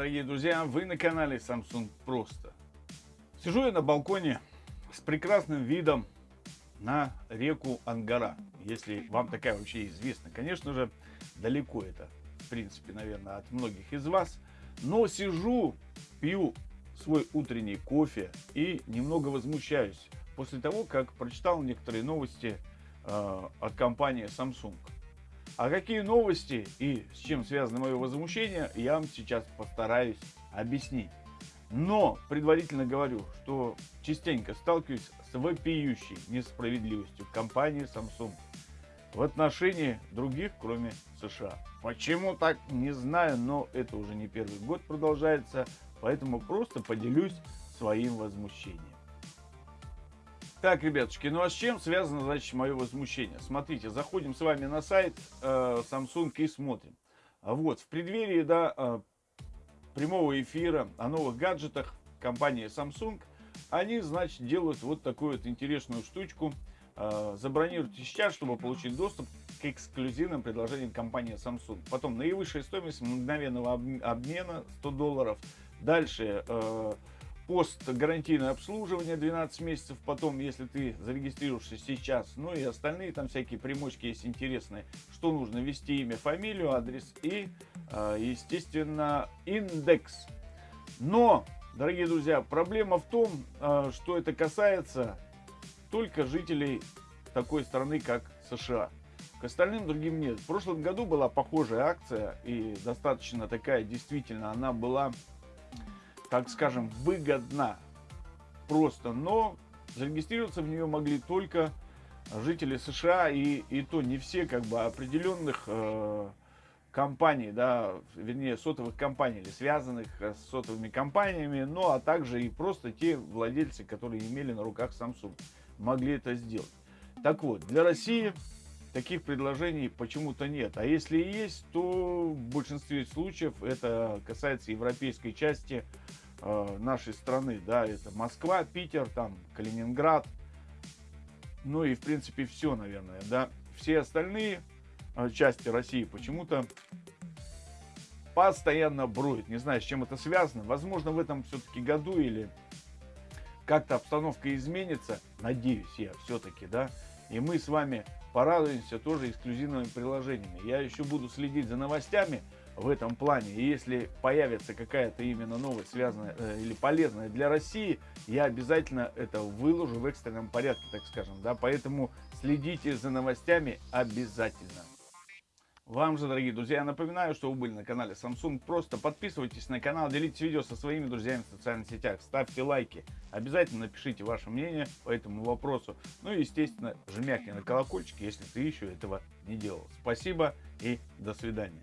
друзья, вы на канале Samsung Просто. Сижу я на балконе с прекрасным видом на реку Ангара, если вам такая вообще известна. Конечно же, далеко это, в принципе, наверное, от многих из вас. Но сижу, пью свой утренний кофе и немного возмущаюсь после того, как прочитал некоторые новости э, от компании Samsung. А какие новости и с чем связано мое возмущение, я вам сейчас постараюсь объяснить. Но предварительно говорю, что частенько сталкиваюсь с вопиющей несправедливостью компании Samsung в отношении других, кроме США. Почему так, не знаю, но это уже не первый год продолжается, поэтому просто поделюсь своим возмущением. Так, ребятушки, ну а с чем связано, значит, мое возмущение? Смотрите, заходим с вами на сайт э, Samsung и смотрим. Вот, в преддверии, да, э, прямого эфира о новых гаджетах компании Samsung, они, значит, делают вот такую вот интересную штучку. Э, забронируйте сейчас, чтобы получить доступ к эксклюзивным предложениям компании Samsung. Потом наивысшая стоимость мгновенного обмена 100 долларов. Дальше... Э, пост гарантийное обслуживание 12 месяцев потом, если ты зарегистрируешься сейчас. Ну и остальные там всякие примочки есть интересные. Что нужно? Ввести имя, фамилию, адрес и, а, естественно, индекс. Но, дорогие друзья, проблема в том, а, что это касается только жителей такой страны, как США. К остальным другим нет. В прошлом году была похожая акция и достаточно такая, действительно, она была так скажем, выгодна просто, но зарегистрироваться в нее могли только жители США и, и то не все как бы определенных э, компаний, да, вернее сотовых компаний или связанных с сотовыми компаниями, ну а также и просто те владельцы, которые имели на руках Samsung, могли это сделать. Так вот, для России таких предложений почему-то нет. А если и есть, то в большинстве случаев это касается европейской части э, нашей страны. Да, это Москва, Питер, там Калининград. Ну и в принципе все, наверное. Да. Все остальные э, части России почему-то постоянно броют. Не знаю, с чем это связано. Возможно, в этом все-таки году или как-то обстановка изменится. Надеюсь я все-таки, да. И мы с вами порадуемся тоже эксклюзивными приложениями. Я еще буду следить за новостями в этом плане. И если появится какая-то именно новость, связанная э, или полезная для России, я обязательно это выложу в экстренном порядке, так скажем. Да? Поэтому следите за новостями обязательно. Вам же, дорогие друзья, я напоминаю, что вы были на канале Samsung. Просто подписывайтесь на канал, делитесь видео со своими друзьями в социальных сетях, ставьте лайки. Обязательно напишите ваше мнение по этому вопросу. Ну и, естественно, жмякни на колокольчик, если ты еще этого не делал. Спасибо и до свидания.